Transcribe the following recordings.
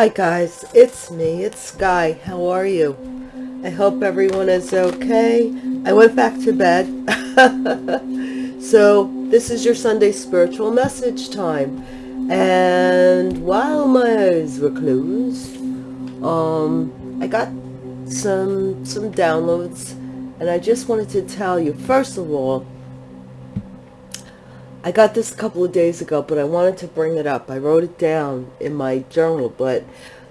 Hi guys, it's me, it's Sky. How are you? I hope everyone is okay. I went back to bed. so this is your Sunday spiritual message time. And while my eyes were closed, um, I got some some downloads and I just wanted to tell you, first of all, I got this a couple of days ago, but I wanted to bring it up. I wrote it down in my journal, but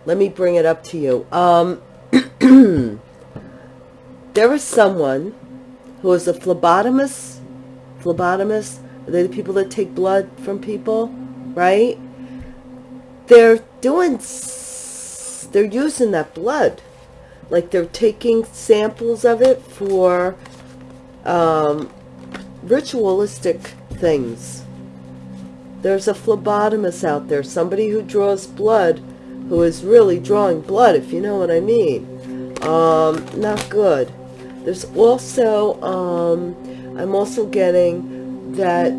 let me bring it up to you. Um, there was someone who was a phlebotomist. Phlebotomist, are they're the people that take blood from people, right? They're doing, they're using that blood. Like they're taking samples of it for um, ritualistic things. There's a phlebotomist out there, somebody who draws blood, who is really drawing blood, if you know what I mean. Um, not good. There's also, um, I'm also getting that,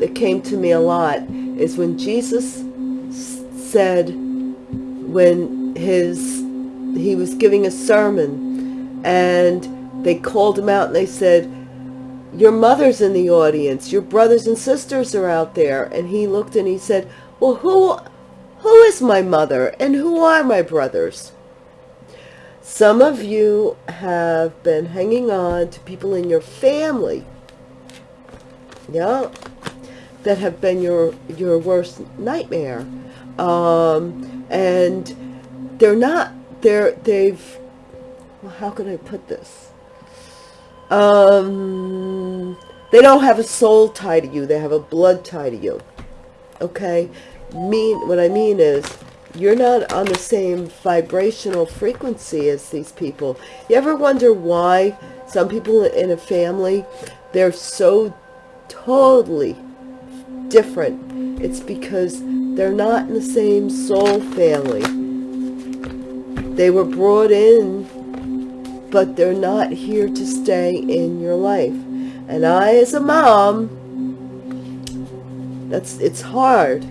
that came to me a lot, is when Jesus said, when his, he was giving a sermon, and they called him out and they said, your mother's in the audience, your brothers and sisters are out there. And he looked and he said, well, who, who is my mother and who are my brothers? Some of you have been hanging on to people in your family, yeah, that have been your, your worst nightmare. Um, and they're not, they're, they've, well, how can I put this? Um, they don't have a soul tie to you. They have a blood tie to you. Okay? Mean What I mean is, you're not on the same vibrational frequency as these people. You ever wonder why some people in a family, they're so totally different? It's because they're not in the same soul family. They were brought in but they're not here to stay in your life. And I, as a mom, that's it's hard.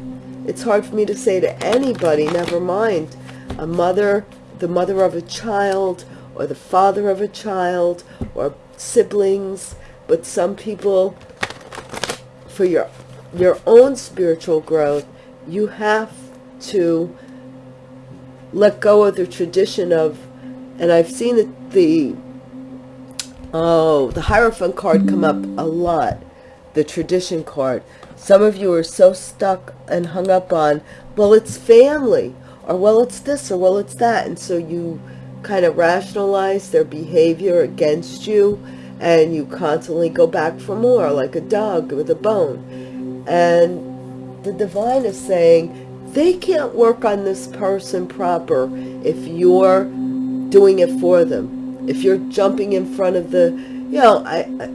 It's hard for me to say to anybody, never mind a mother, the mother of a child, or the father of a child, or siblings, but some people, for your your own spiritual growth, you have to let go of the tradition of and I've seen the, the oh the Hierophant card come up a lot the tradition card. Some of you are so stuck and hung up on well it's family or well it's this or well it's that. And so you kind of rationalize their behavior against you and you constantly go back for more like a dog with a bone. And the divine is saying they can't work on this person proper if you're doing it for them. If you're jumping in front of the, you know, I, I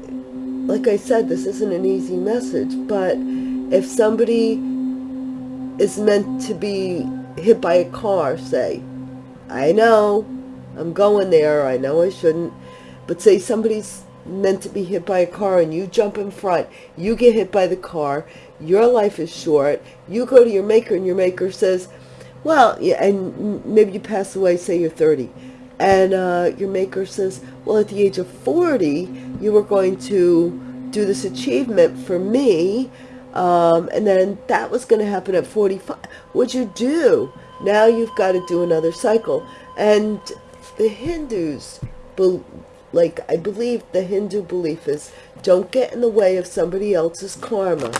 like I said, this isn't an easy message, but if somebody is meant to be hit by a car, say, I know, I'm going there, I know I shouldn't, but say somebody's meant to be hit by a car and you jump in front, you get hit by the car, your life is short, you go to your maker and your maker says, well, yeah, and maybe you pass away, say you're 30 and uh, your maker says, well, at the age of 40, you were going to do this achievement for me, um, and then that was going to happen at 45. What'd you do? Now you've got to do another cycle. And the Hindus, like I believe the Hindu belief is, don't get in the way of somebody else's karma.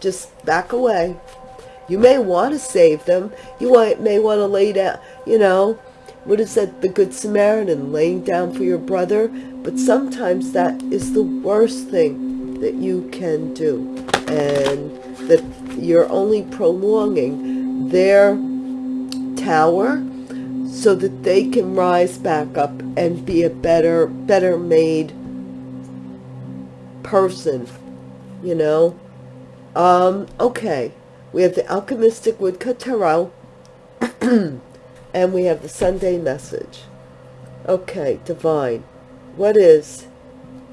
Just back away. You may want to save them. You may want to lay down, you know, what is that, the Good Samaritan, laying down for your brother? But sometimes that is the worst thing that you can do. And that you're only prolonging their tower so that they can rise back up and be a better, better made person, you know? Um, okay. We have the Alchemistic Woodcut Tarot. And we have the Sunday message. Okay, Divine, what is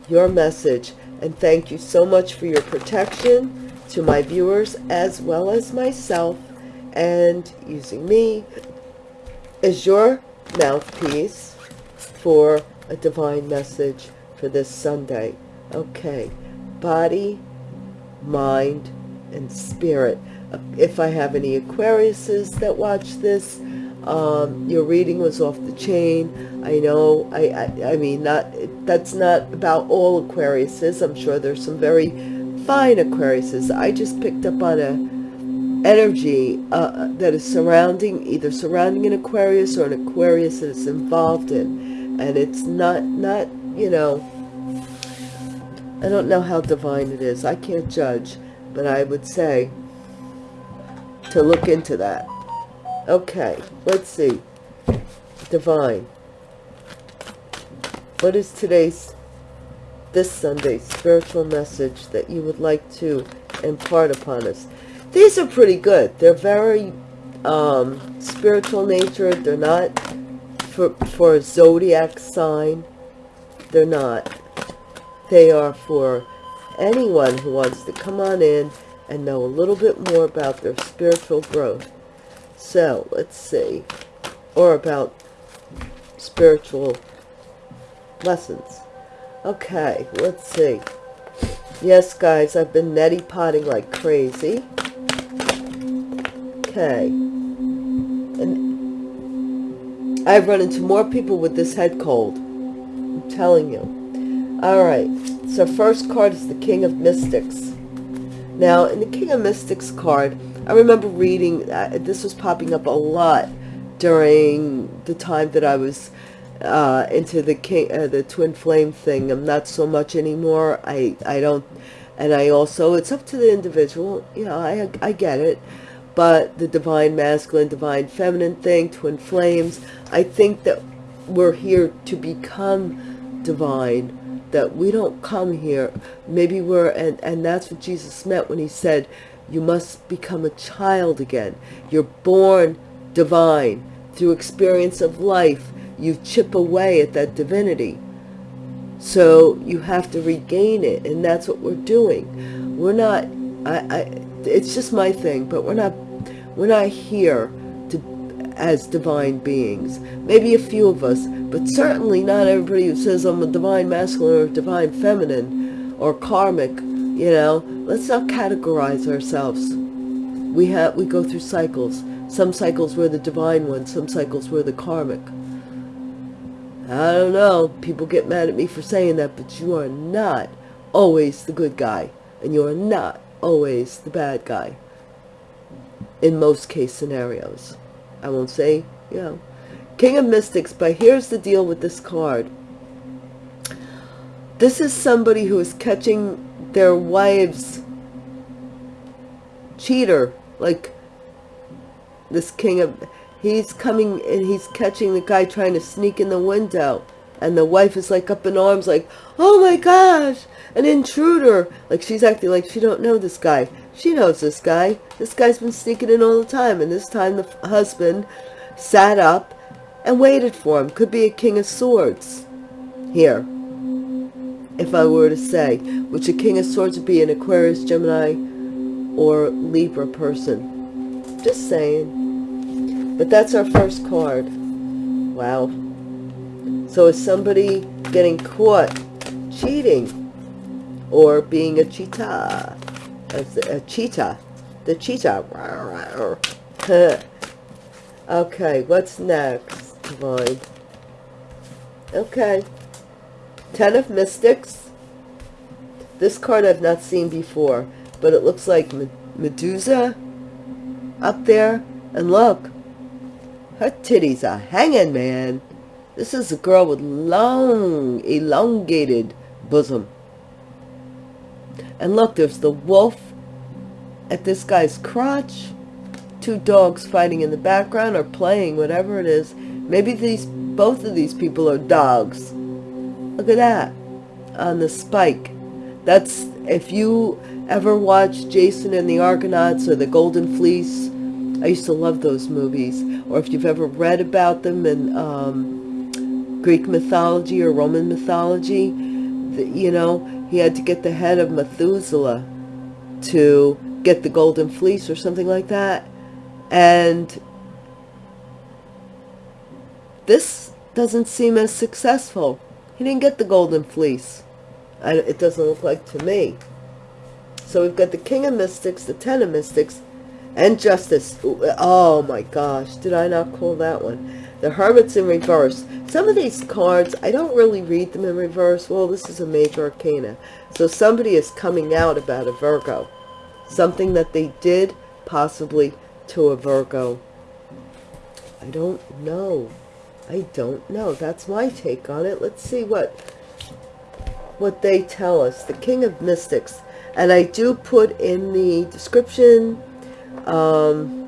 your message? And thank you so much for your protection to my viewers as well as myself and using me as your mouthpiece for a divine message for this Sunday. Okay, body, mind, and spirit. If I have any Aquariuses that watch this, um, your reading was off the chain. I know, I, I, I mean, not that's not about all Aquariuses. I'm sure there's some very fine Aquariuses. I just picked up on a energy uh, that is surrounding, either surrounding an Aquarius or an Aquarius that it's involved in. And it's not, not, you know, I don't know how divine it is. I can't judge, but I would say to look into that. Okay, let's see. Divine. What is today's, this Sunday's spiritual message that you would like to impart upon us? These are pretty good. They're very um, spiritual nature. They're not for, for a zodiac sign. They're not. They are for anyone who wants to come on in and know a little bit more about their spiritual growth. So, let's see. Or about spiritual lessons. Okay, let's see. Yes, guys, I've been neti potting like crazy. Okay. And I've run into more people with this head cold. I'm telling you. All right. So first card is the King of Mystics. Now, in the King of Mystics card, I remember reading, uh, this was popping up a lot during the time that I was uh, into the king, uh, the twin flame thing. I'm not so much anymore. I, I don't, and I also, it's up to the individual. You know, I, I get it. But the divine masculine, divine feminine thing, twin flames, I think that we're here to become divine that we don't come here maybe we're and and that's what jesus meant when he said you must become a child again. You're born divine. Through experience of life you chip away at that divinity. So you have to regain it and that's what we're doing. We're not i i it's just my thing but we're not we're not here to, as divine beings. Maybe a few of us, but certainly not everybody who says I'm a divine masculine or divine feminine or karmic, you know. Let's not categorize ourselves. We have we go through cycles. Some cycles we're the divine ones, some cycles we're the karmic. I don't know. People get mad at me for saying that, but you are not always the good guy. And you are not always the bad guy in most case scenarios. I won't say, you know, King of Mystics, but here's the deal with this card. This is somebody who is catching their wife's cheater, like this king of, he's coming and he's catching the guy trying to sneak in the window. And the wife is like up in arms like, oh my gosh, an intruder. Like she's acting like she don't know this guy. She knows this guy. This guy's been sneaking in all the time. And this time the husband sat up and waited for him. Could be a king of swords here. If I were to say, which a king of swords would be an Aquarius, Gemini, or Libra person. Just saying. But that's our first card. Wow. So is somebody getting caught cheating or being a cheetah? a, a cheetah. The cheetah. okay, what's next, Divine? Okay. Ten of Mystics. This card I've not seen before, but it looks like Medusa up there. And look, her titties are hanging, man. This is a girl with long, elongated bosom. And look, there's the wolf at this guy's crotch. Two dogs fighting in the background or playing, whatever it is. Maybe these both of these people are dogs. Look at that on the spike. That's if you ever watch Jason and the Argonauts or the Golden Fleece. I used to love those movies. Or if you've ever read about them in um, Greek mythology or Roman mythology, the, you know, he had to get the head of Methuselah to get the golden fleece or something like that. And this doesn't seem as successful. He didn't get the golden fleece. I, it doesn't look like to me. So we've got the King of Mystics, the Ten of Mystics, and Justice. Oh my gosh, did I not call that one? The Hermit's in reverse. Some of these cards, I don't really read them in reverse. Well, this is a major arcana. So somebody is coming out about a Virgo. Something that they did possibly to a Virgo. I don't know. I don't know. That's my take on it. Let's see what what they tell us. The King of Mystics. And I do put in the description um,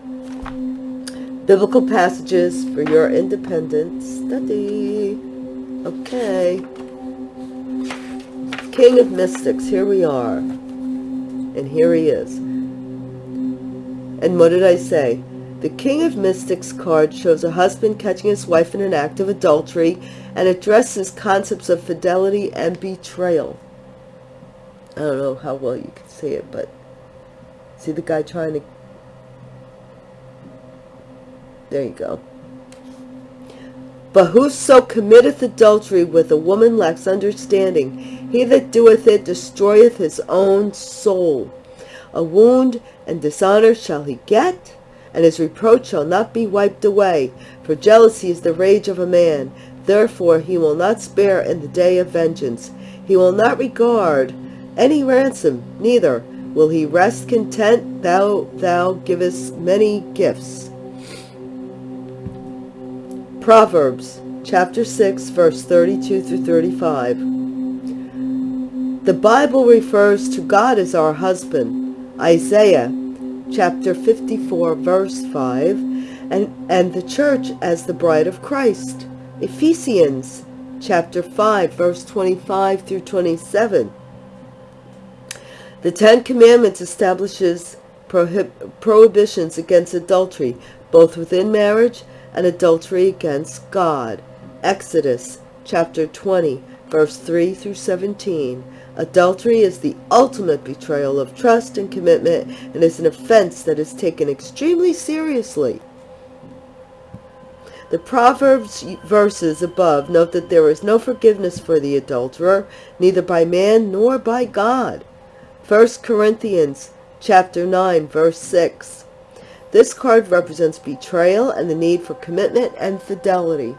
biblical passages for your independent study. Okay. King of Mystics. Here we are. And here he is. And what did I say? The King of Mystics card shows a husband catching his wife in an act of adultery and addresses concepts of fidelity and betrayal. I don't know how well you can see it, but see the guy trying to... There you go. But whoso committeth adultery with a woman lacks understanding. He that doeth it destroyeth his own soul. A wound and dishonor shall he get, and his reproach shall not be wiped away. For jealousy is the rage of a man. Therefore he will not spare in the day of vengeance. He will not regard any ransom, neither will he rest content thou thou givest many gifts. Proverbs chapter 6 verse 32 through 35. The Bible refers to God as our husband. Isaiah chapter 54 verse 5 and, and the church as the bride of Christ. Ephesians chapter 5 verse 25 through 27. The Ten Commandments establishes prohib prohibitions against adultery, both within marriage and adultery against God. Exodus chapter 20 verse 3 through 17. Adultery is the ultimate betrayal of trust and commitment and is an offense that is taken extremely seriously. The Proverbs verses above note that there is no forgiveness for the adulterer, neither by man nor by God. 1 Corinthians chapter 9 verse 6. This card represents betrayal and the need for commitment and fidelity.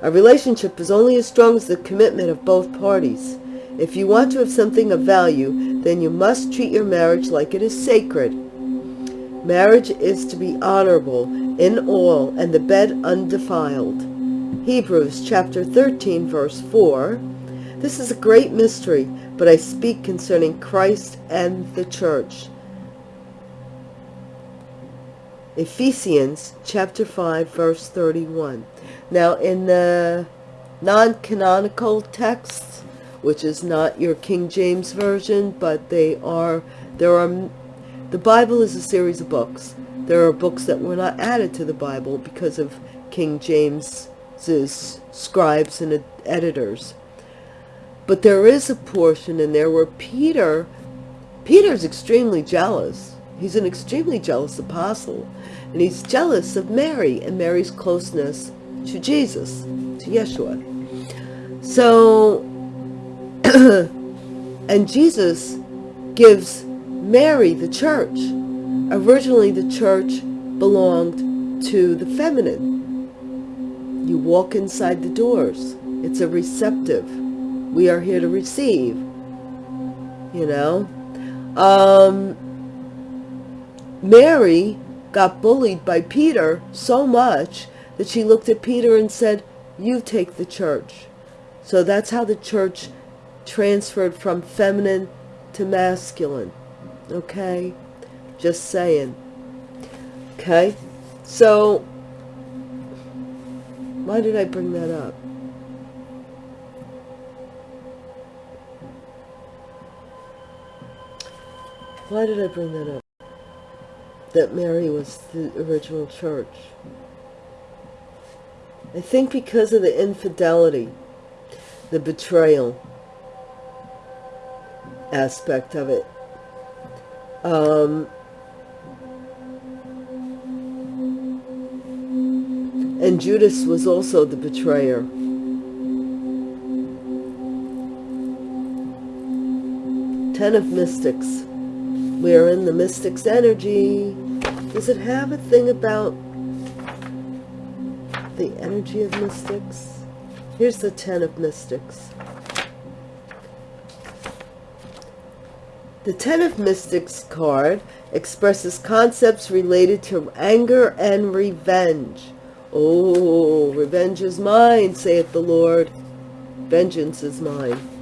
A relationship is only as strong as the commitment of both parties. If you want to have something of value, then you must treat your marriage like it is sacred. Marriage is to be honorable in all and the bed undefiled. Hebrews chapter 13 verse 4. This is a great mystery, but I speak concerning Christ and the church. Ephesians chapter 5 verse 31. Now in the non-canonical texts, which is not your King James version, but they are, there are, the Bible is a series of books. There are books that were not added to the Bible because of King James's scribes and editors. But there is a portion in there where Peter, Peter's extremely jealous. He's an extremely jealous apostle. And he's jealous of Mary and Mary's closeness to Jesus, to Yeshua. So, and Jesus gives Mary the church. Originally, the church belonged to the feminine. You walk inside the doors. It's a receptive. We are here to receive. You know? Um, Mary got bullied by Peter so much that she looked at Peter and said, you take the church. So that's how the church transferred from feminine to masculine. Okay? Just saying. Okay? So, why did I bring that up? Why did I bring that up? that Mary was the original church. I think because of the infidelity, the betrayal aspect of it, um, and Judas was also the betrayer. Ten of Mystics. We are in the Mystic's energy. Does it have a thing about the energy of Mystics? Here's the Ten of Mystics. The Ten of Mystics card expresses concepts related to anger and revenge. Oh, revenge is mine, saith the Lord. Vengeance is mine.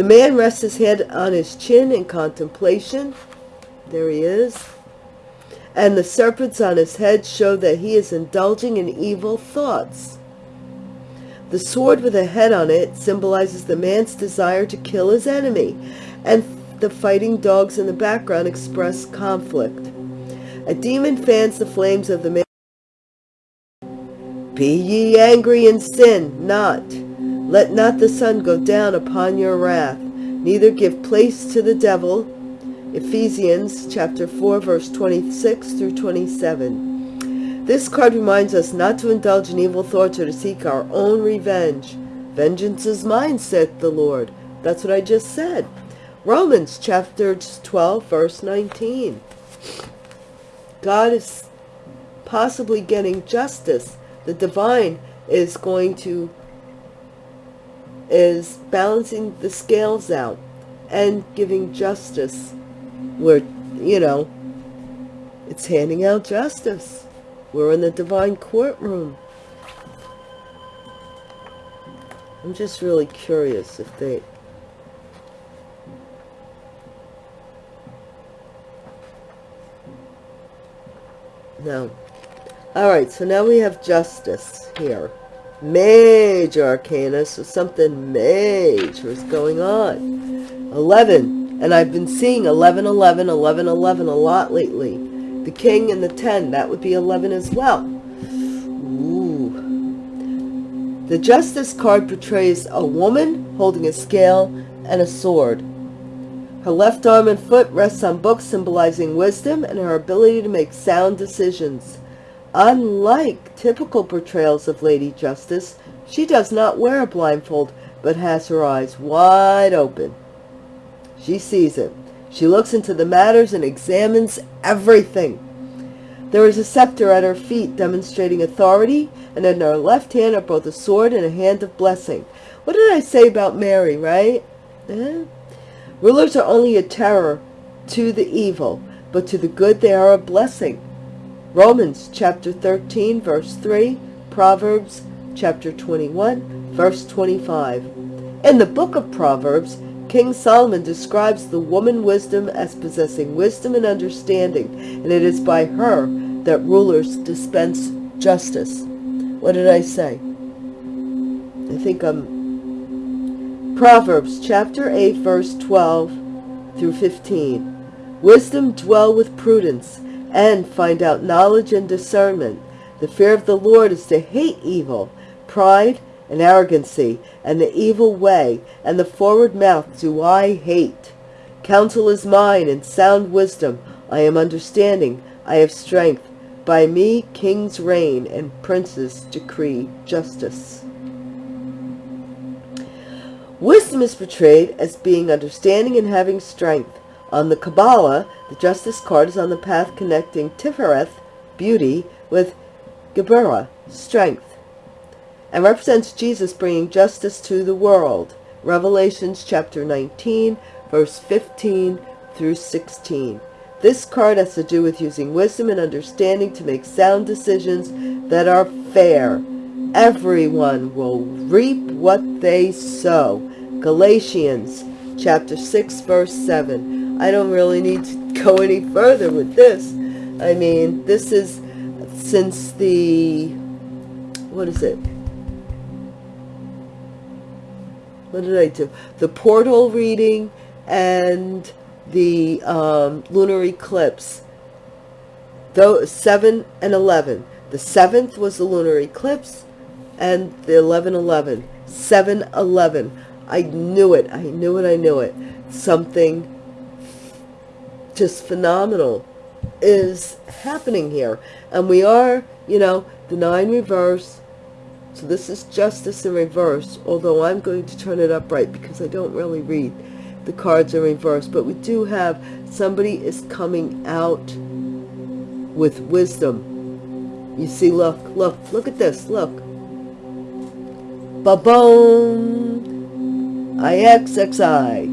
The man rests his head on his chin in contemplation. There he is. And the serpents on his head show that he is indulging in evil thoughts. The sword with a head on it symbolizes the man's desire to kill his enemy, and the fighting dogs in the background express conflict. A demon fans the flames of the man. Be ye angry and sin not. Let not the sun go down upon your wrath, neither give place to the devil. Ephesians chapter 4 verse 26 through 27. This card reminds us not to indulge in evil thoughts or to seek our own revenge. Vengeance is mine, saith the Lord. That's what I just said. Romans chapter 12 verse 19. God is possibly getting justice. The divine is going to is balancing the scales out and giving justice where you know it's handing out justice we're in the divine courtroom i'm just really curious if they No. All right, so now we have justice here. Major arcana, so something major is going on. 11, and I've been seeing 11, 11, 11, 11 a lot lately. The king and the 10, that would be 11 as well. Ooh. The justice card portrays a woman holding a scale and a sword. Her left arm and foot rests on books symbolizing wisdom and her ability to make sound decisions. Unlike typical portrayals of Lady Justice, she does not wear a blindfold, but has her eyes wide open. She sees it. She looks into the matters and examines everything. There is a scepter at her feet demonstrating authority, and in her left hand are both a sword and a hand of blessing. What did I say about Mary, right? Eh? Rulers are only a terror to the evil, but to the good they are a blessing. Romans chapter 13, verse 3, Proverbs chapter 21, verse 25. In the book of Proverbs, King Solomon describes the woman wisdom as possessing wisdom and understanding, and it is by her that rulers dispense justice. What did I say? I think I'm Proverbs chapter 8 verse 12 through 15. Wisdom dwell with prudence and find out knowledge and discernment. The fear of the Lord is to hate evil, pride and arrogancy, and the evil way, and the forward mouth do I hate. Counsel is mine, and sound wisdom. I am understanding, I have strength. By me kings reign, and princes decree justice. Wisdom is portrayed as being understanding and having strength. On the Kabbalah, the justice card is on the path connecting Tifereth, beauty, with Geburah, strength, and represents Jesus bringing justice to the world. Revelations chapter 19, verse 15 through 16. This card has to do with using wisdom and understanding to make sound decisions that are fair. Everyone will reap what they sow. Galatians chapter 6 verse 7. I don't really need to go any further with this. I mean, this is since the, what is it? What did I do? The portal reading and the um, lunar eclipse. Though 7 and 11. The 7th was the lunar eclipse and the 11-11. 7-11. I knew it. I knew it. I knew it. Something just phenomenal is happening here. And we are, you know, the nine reverse. So this is justice in reverse, although I'm going to turn it upright because I don't really read the cards in reverse. But we do have somebody is coming out with wisdom. You see, look, look, look at this, look. Ba-boom! I-X-X-I.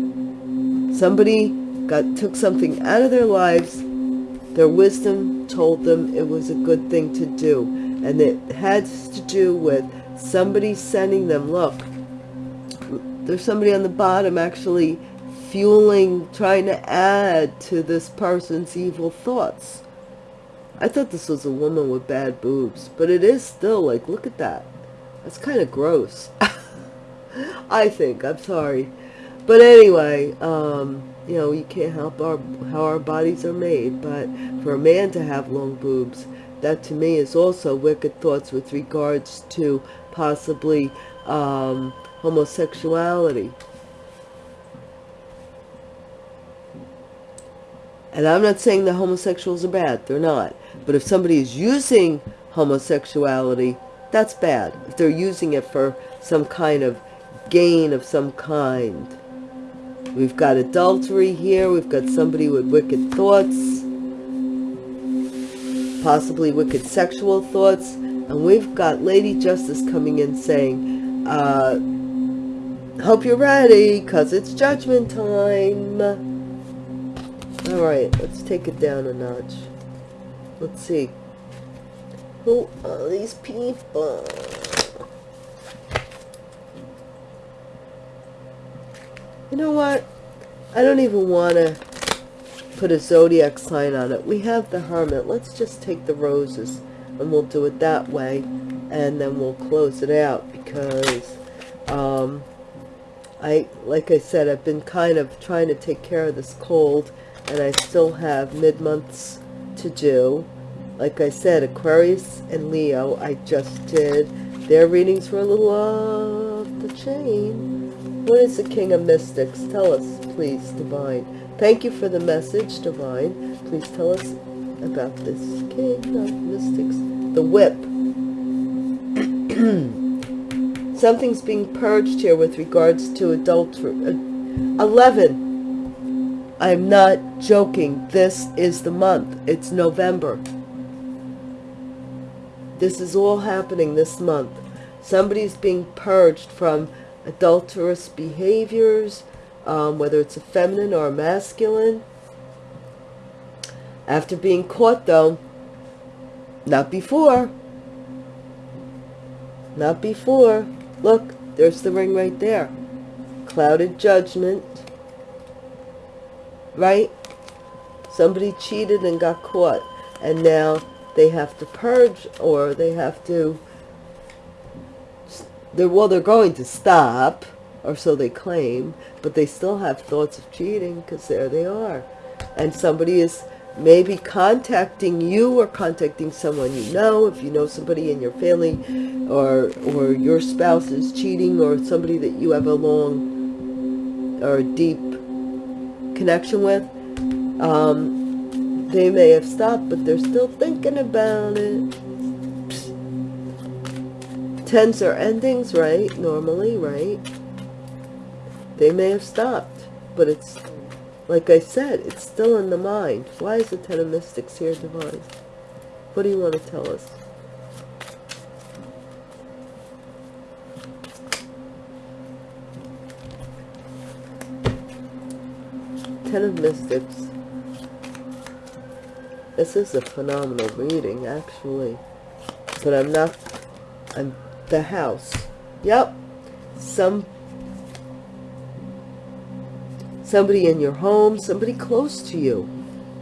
Somebody got took something out of their lives. Their wisdom told them it was a good thing to do. And it has to do with somebody sending them, look, there's somebody on the bottom actually fueling, trying to add to this person's evil thoughts. I thought this was a woman with bad boobs, but it is still like, look at that. That's kind of gross. I think, I'm sorry. But anyway, um, you know, you can't help our, how our bodies are made, but for a man to have long boobs, that to me is also wicked thoughts with regards to possibly um, homosexuality. And I'm not saying the homosexuals are bad. They're not. But if somebody is using homosexuality, that's bad. If they're using it for some kind of gain of some kind. We've got adultery here. We've got somebody with wicked thoughts. Possibly wicked sexual thoughts. And we've got Lady Justice coming in saying, uh, hope you're ready because it's judgment time. All right, let's take it down a notch. Let's see. Who are these people? You know what? I don't even want to put a zodiac sign on it. We have the hermit. Let's just take the roses and we'll do it that way. And then we'll close it out because, um, I, like I said, I've been kind of trying to take care of this cold and I still have mid-months to do. Like I said, Aquarius and Leo, I just did. Their readings were a little off the chain. What is the King of Mystics? Tell us, please, Divine. Thank you for the message, Divine. Please tell us about this King of Mystics. The Whip. Something's being purged here with regards to adultery. Uh, 11 I'm not joking. This is the month. It's November. This is all happening this month. Somebody's being purged from adulterous behaviors, um, whether it's a feminine or a masculine. After being caught, though, not before. Not before. Look, there's the ring right there. Clouded judgment right? Somebody cheated and got caught, and now they have to purge or they have to, they're, well, they're going to stop, or so they claim, but they still have thoughts of cheating because there they are. And somebody is maybe contacting you or contacting someone you know, if you know somebody in your family or, or your spouse is cheating or somebody that you have a long or deep connection with, um, they may have stopped, but they're still thinking about it. Tens are endings, right? Normally, right? They may have stopped, but it's, like I said, it's still in the mind. Why is the Ten of Mystics here, Divine? What do you want to tell us? Ten of Mystics. This is a phenomenal reading, actually. But I'm not... I'm the house. Yep. Some... Somebody in your home, somebody close to you.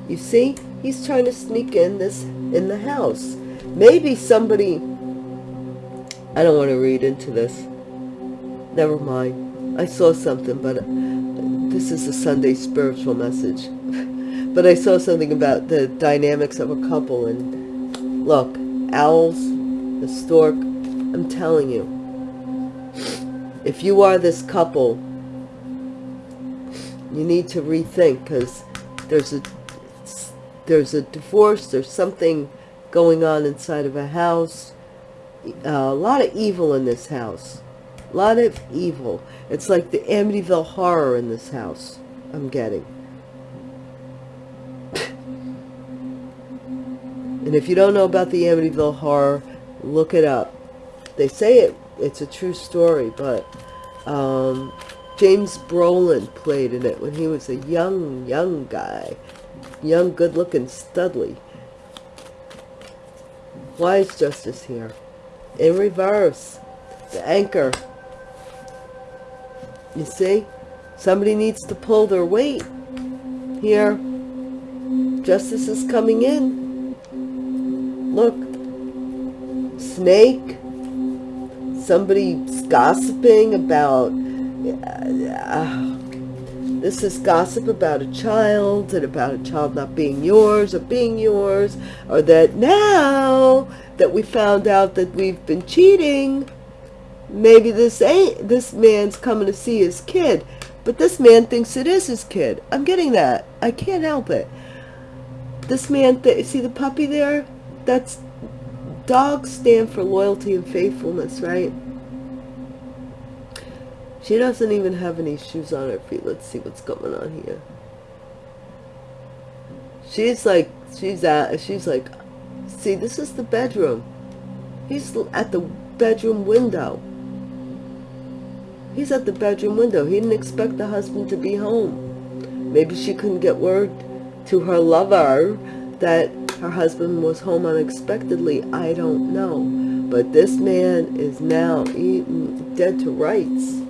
You see? He's trying to sneak in this in the house. Maybe somebody... I don't want to read into this. Never mind. I saw something, but uh, this is a Sunday spiritual message. but I saw something about the dynamics of a couple and look, owls, the stork, I'm telling you, if you are this couple, you need to rethink because there's a there's a divorce, there's something going on inside of a house, uh, a lot of evil in this house. A lot of evil. It's like the Amityville horror in this house. I'm getting. and if you don't know about the Amityville horror, look it up. They say it. It's a true story, but um, James Brolin played in it when he was a young, young guy. Young, good-looking Studley. Why is justice here? In reverse. The anchor. You see? Somebody needs to pull their weight. Here. Justice is coming in. Look. Snake. Somebody's gossiping about... Uh, this is gossip about a child and about a child not being yours or being yours or that now that we found out that we've been cheating, maybe this ain't, this man's coming to see his kid, but this man thinks it is his kid. I'm getting that. I can't help it. This man, th see the puppy there? That's, dogs stand for loyalty and faithfulness, right? She doesn't even have any shoes on her feet. Let's see what's going on here. She's like, she's at, she's like, see, this is the bedroom. He's at the bedroom window. He's at the bedroom window. He didn't expect the husband to be home. Maybe she couldn't get word to her lover that her husband was home unexpectedly. I don't know. But this man is now eaten, dead to rights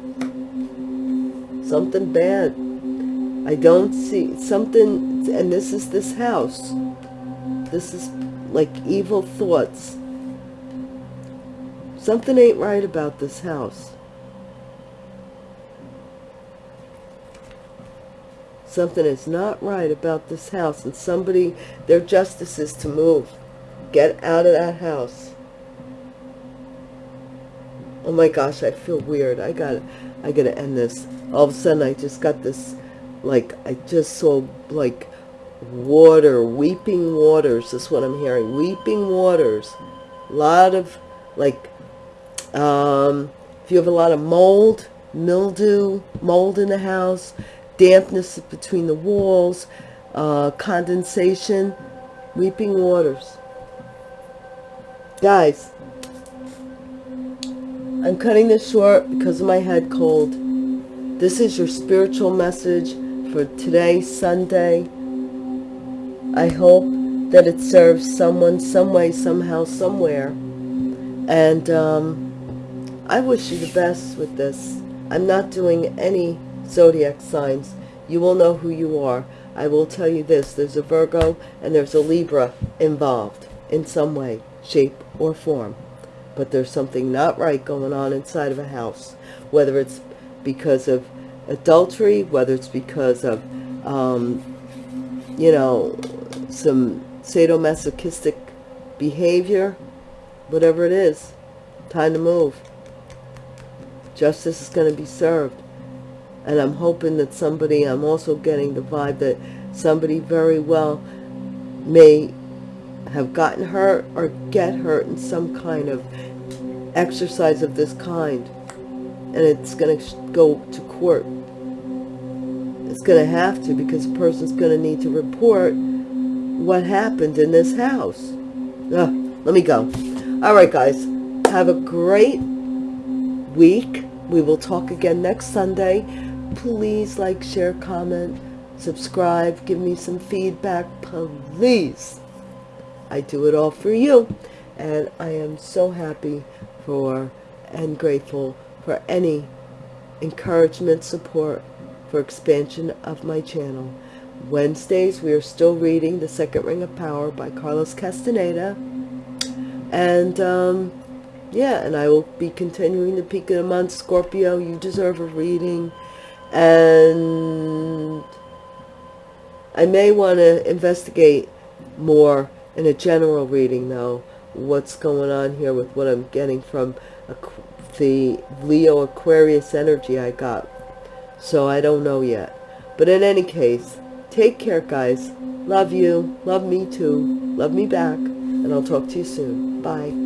something bad. I don't see something, and this is this house. This is like evil thoughts. Something ain't right about this house. Something is not right about this house, and somebody, their justice is to move. Get out of that house. Oh my gosh, I feel weird. I gotta I gotta end this. All of a sudden I just got this like I just saw like water, weeping waters. That's what I'm hearing. Weeping waters. A lot of like um if you have a lot of mold, mildew, mold in the house, dampness between the walls, uh, condensation, weeping waters. Guys, I'm cutting this short because of my head cold. This is your spiritual message for today, Sunday. I hope that it serves someone, some way, somehow, somewhere. And um, I wish you the best with this. I'm not doing any zodiac signs. You will know who you are. I will tell you this. There's a Virgo and there's a Libra involved in some way, shape, or form but there's something not right going on inside of a house, whether it's because of adultery, whether it's because of, um, you know, some sadomasochistic behavior, whatever it is, time to move. Justice is going to be served. And I'm hoping that somebody, I'm also getting the vibe that somebody very well may have gotten hurt or get hurt in some kind of exercise of this kind. And it's going to go to court. It's going to have to because the person's going to need to report what happened in this house. Ugh, let me go. All right, guys. Have a great week. We will talk again next Sunday. Please like, share, comment, subscribe, give me some feedback, please. I do it all for you. And I am so happy for and grateful for any encouragement, support for expansion of my channel. Wednesdays, we are still reading The Second Ring of Power by Carlos Castaneda. And, um, yeah, and I will be continuing the Peak of the Month. Scorpio, you deserve a reading. And I may want to investigate more in a general reading, though, what's going on here with what I'm getting from the Leo Aquarius energy I got. So I don't know yet. But in any case, take care, guys. Love you. Love me too. Love me back. And I'll talk to you soon. Bye.